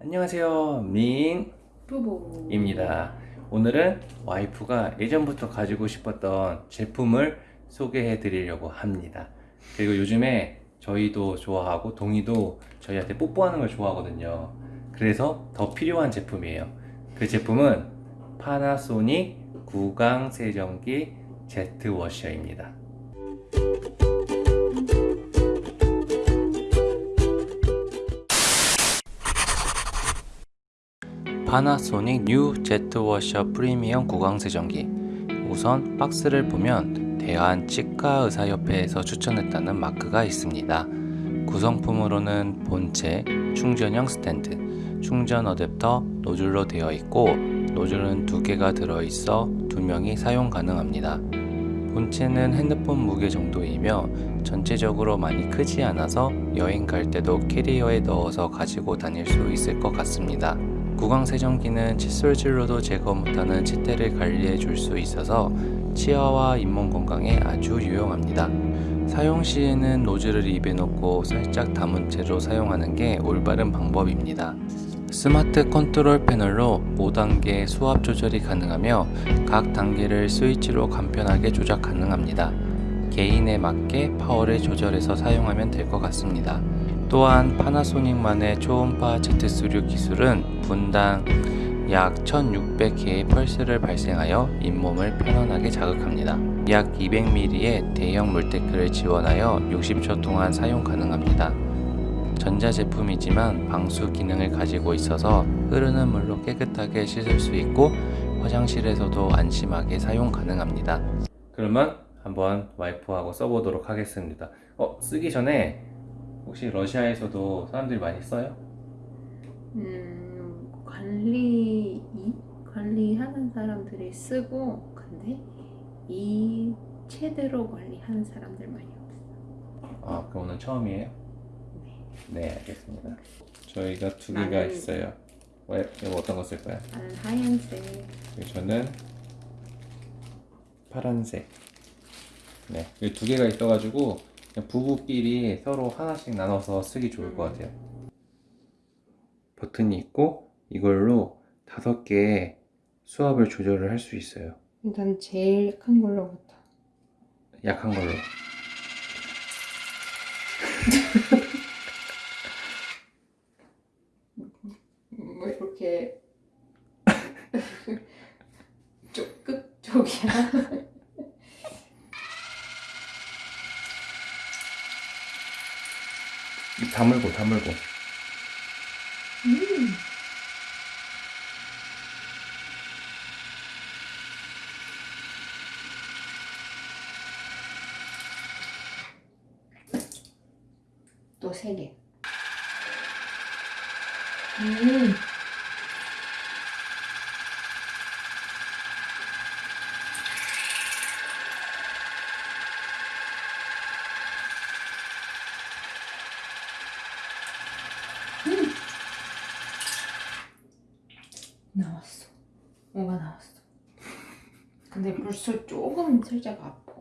안녕하세요 민 부부 입니다. 오늘은 와이프가 예전부터 가지고 싶었던 제품을 소개해 드리려고 합니다. 그리고 요즘에 저희도 좋아하고 동이도 저희한테 뽀뽀하는 걸 좋아하거든요. 그래서 더 필요한 제품이에요. 그 제품은 파나소닉 구강 세정기 제트 워셔입니다. 파나소닉 뉴 제트워셔 프리미엄 구강세정기 우선 박스를 보면 대한치과의사협회에서 추천했다는 마크가 있습니다. 구성품으로는 본체, 충전형 스탠드, 충전 어댑터, 노즐로 되어 있고 노즐은 두 개가 들어있어 두 명이 사용 가능합니다. 본체는 핸드폰 무게 정도이며 전체적으로 많이 크지 않아서 여행 갈 때도 캐리어에 넣어서 가지고 다닐 수 있을 것 같습니다. 구강 세정기는 칫솔질로도 제거 못하는 치태를 관리해 줄 수 있어서 치아와 잇몸 건강에 아주 유용합니다. 사용 시에는 노즐을 입에 넣고 살짝 다문 채로 사용하는 게 올바른 방법입니다. smart control panel로 5단계 수압 조절이 가능하며 각 단계를 스위치로 간편하게 조작 가능합니다. 개인에 맞게 파워를 조절해서 사용하면 될 것 같습니다. 또한 파나소닉만의 초음파 Z3 기술은 분당 약 1600개의 펄스를 발생하여 잇몸을 편안하게 자극합니다. 약 200ml의 대형 물테크를 지원하여 60초 동안 사용 가능합니다. 전자제품이지만 방수 기능을 가지고 있어서 흐르는 물로 깨끗하게 씻을 수 있고 화장실에서도 안심하게 사용 가능합니다. 그러면 한번 와이프하고 써보도록 하겠습니다. 어, 쓰기 전에 혹시 러시아에서도 사람들이 많이 써요? 음, 관리 관리하는 사람들이 쓰고 근데 이 제대로 관리하는 사람들 많이 없어. 아, 그럼 오늘 처음이에요? 네. 네, 알겠습니다. 저희가 두 개가 나는- 있어요. 왜? 이거 어떤 거 쓸 거야? 나는 하얀색. 그리고 저는 파란색. 네, 이두 개가 있어가지고 부부끼리 서로 하나씩 나눠서 쓰기 좋을 것 음. 같아요. 버튼이 있고 이걸로 다섯 개의 수압을 조절을 할 수 있어요. 일단 제일 약한 걸로부터. 약한 걸로. 뭐 이렇게 쪽끝 쪽이야. 입 다물고 다물고. 음. 또세 개. 음. 음. 나왔어. 뭐가 나왔어. 근데 벌써 조금 살짝 아파.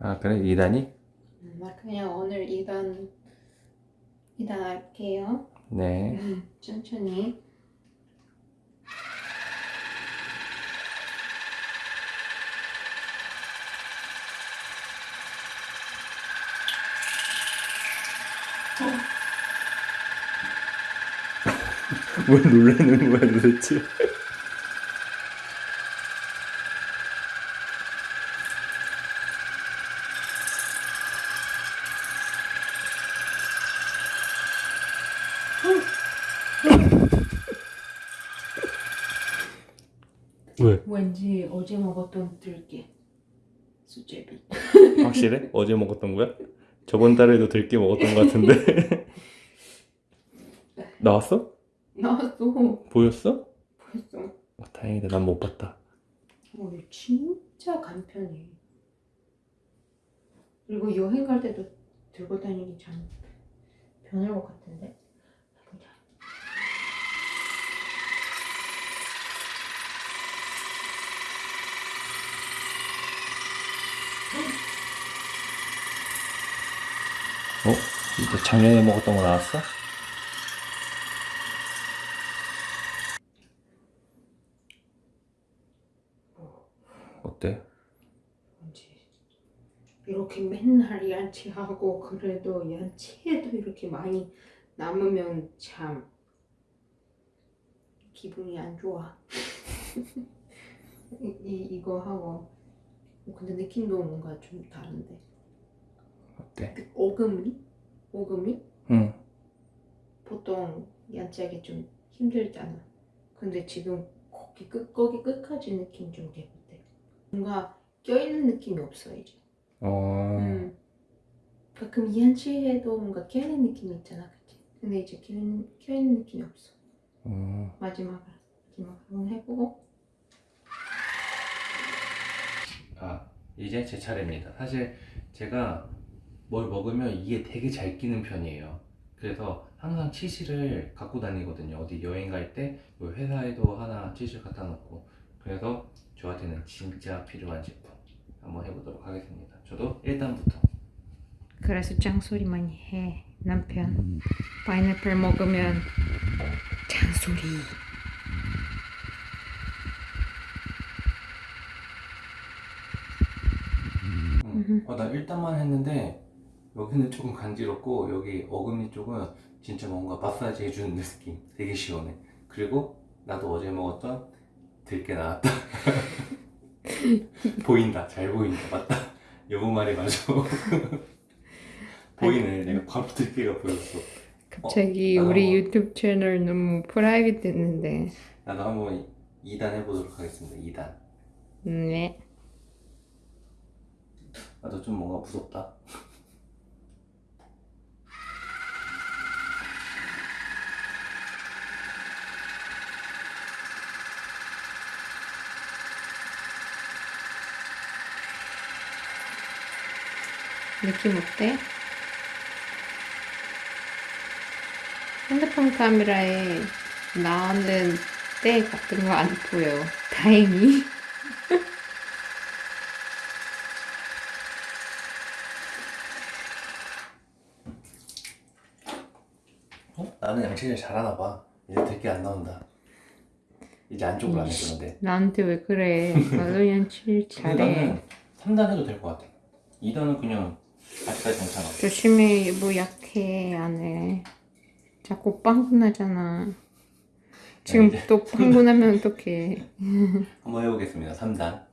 아 그래 2단이? 음, 나 그냥 오늘 2단 2단 할게요. 네. 음, 천천히. 왜 놀라는 거야 도대체? 왜? 왠지 어제 먹었던 들깨 수제비. 확실해? 어제 먹었던 거야? 저번 달에도 들깨 먹었던 거 같은데 나왔어? 나왔어. 보였어? 벌써. 어, 다행이다 난 못 봤다 어, 진짜 간편해. 그리고 여행 갈 때도 들고 다니기 참 편할 것 같은데. 또 작년에 먹었던 거 나왔어? 어때? 이렇게 맨날 양치하고 그래도 양치해도 이렇게 많이 남으면 참 기분이 안 좋아 이, 이거 하고 근데 느낌도 뭔가 좀 다른데 어때? 그 오금이? 오금이 응. 보통 양치하기 좀 힘들잖아. 근데 지금 거기 끝 거기 끝까지 느낌 좀 개운데. 뭔가 껴있는 느낌이 없어 이제. 어. 음. 가끔 이한치해도 뭔가 껴있는 느낌이 있잖아, 그치? 근데 이제 껴있는, 껴있는 느낌이 없어. 어. 마지막으로, 마지막으로 한번 해보고. 아 이제 제 차례입니다. 사실 제가 뭘 먹으면 이게 되게 잘 끼는 편이에요. 그래서 항상 치실을 갖고 다니거든요. 어디 여행 갈 때 회사에도 하나 치실 갖다 놓고 그래서 저한테는 진짜 필요한 제품 한번 해보도록 하겠습니다. 저도 1단부터 그래서 짱소리 많이 해, 남편. 파인애플 먹으면 짱소리. 응. 어, 나 1단만 했는데 여기는 조금 간지럽고 여기 어금니 쪽은 진짜 뭔가 마사지 해주는 느낌. 되게 시원해. 그리고 나도 어제 먹었던 들깨 나왔다. 보인다. 잘 보인다. 맞다. 여보 말이 맞아. 보이네. 내가 바로 들깨가 보였어. 갑자기 어, 우리 어. 유튜브 채널 너무 프라이빗 됐는데. 나도 한번 2단 해보도록 하겠습니다. 2단. 네. 나도 좀 뭔가 무섭다 느낌 어때? 핸드폰 카메라에 나오는 때 같은 거 안 보여. 다행히. 어? 나는 양치질 잘하나 봐 이제 들깨 안 나온다 이제 안쪽으로 안 해주는데 나한테 왜 그래? 나도 양치 근데 잘해. 나는 3단 해도 될 것 같아. 2단은 그냥 아직까지 괜찮아. 조심해, 뭐 약해, 안 해. 자꾸 빵꾸 나잖아. 지금 이제 또 빵꾸 나면 어떡해. 한번 해보겠습니다. 3단.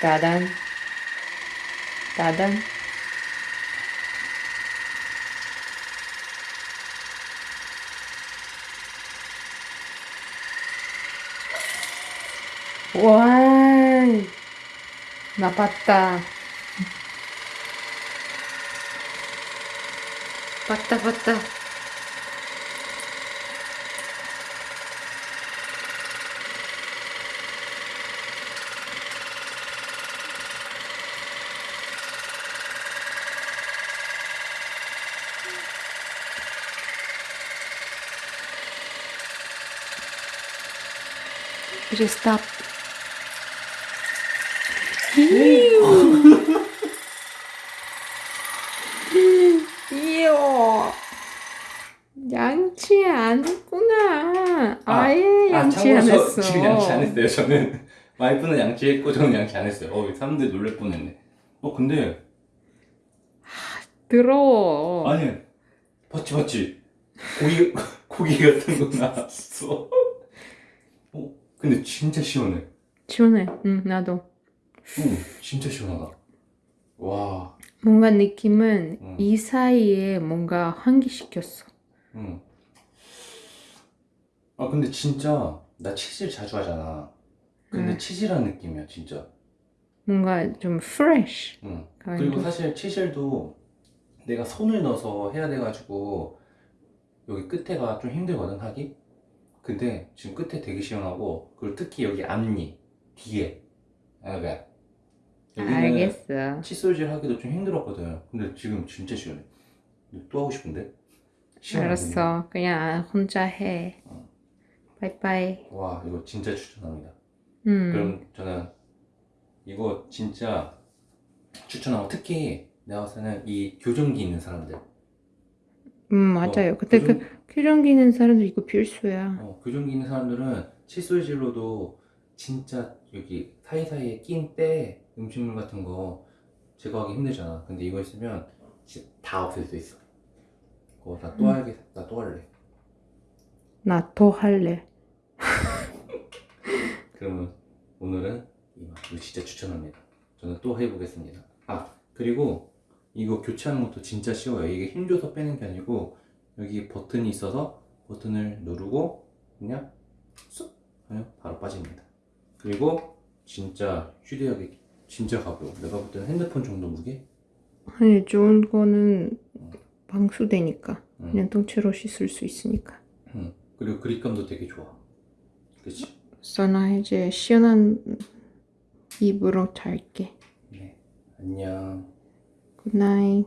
따단. 따단. 와, 나 봤다. 봤다, 봤다. 이요. 양치 안 했구나. 아예 양치 안 했어. 지금 양치 안 했어요. 저는 와이프는 양치했고 저는 양치 안 했어요. 어, 사람들이 놀랄 뻔했네. 어, 근데 더러워. 아니 봤지 봤지. 고기 고기 같은 거 나왔어. 어, 근데 진짜 시원해. 시원해. 응, 나도. 응, 진짜 시원하다. 와, 뭔가 느낌은 응. 이 사이에 뭔가 환기시켰어. 응. 아 근데 진짜 나 치질 자주 하잖아. 근데 응. 치질한 느낌이야 진짜. 뭔가 좀 fresh. 응. kind 그리고. 사실 치실도 내가 손을 넣어서 해야 돼가지고 여기 끝에가 좀 힘들거든 하기. 근데 지금 끝에 되게 시원하고 그리고 특히 여기 앞니 뒤에 아 그래 여기는 알겠어. 칫솔질 하기도 좀 힘들었거든. 근데 지금 진짜 시원해. 또 하고 싶은데? 알았어. 그냥 혼자 해. 어. 바이바이. 와 이거 진짜 추천합니다. 음. 그럼 저는 이거 진짜 추천하고 특히 내가 봤을 이 교정기 있는 사람들 음 맞아요. 근데 교정- 그 교정기 있는 사람들 이거 필수야. 어, 교정기 있는 사람들은 칫솔질로도 진짜 여기 사이사이에 낀 때 음식물 같은 거 제거하기 힘들잖아. 근데 이거 있으면 진짜 다 없앨 수 있어. 그거 나또 음. 할게, 나 또 할래. 나더 할래. 그러면 오늘은 이거 진짜 추천합니다. 저는 또 해보겠습니다. 아 그리고 이거 교체하는 것도 진짜 쉬워요. 이게 힘줘서 빼는 게 아니고 여기 버튼이 있어서 버튼을 누르고 그냥 쑥 하면 바로 빠집니다. 그리고 진짜 휴대하기 진짜 가벼워. 내가 볼 때는 핸드폰 정도 무게? 아니 좋은 거는 방수되니까 응. 그냥 통째로 씻을 수 있으니까. 응. 그리고 그립감도 되게 좋아. 그치? 써나 이제 시원한 입으로 잘게. 네. 안녕. 굿나잇.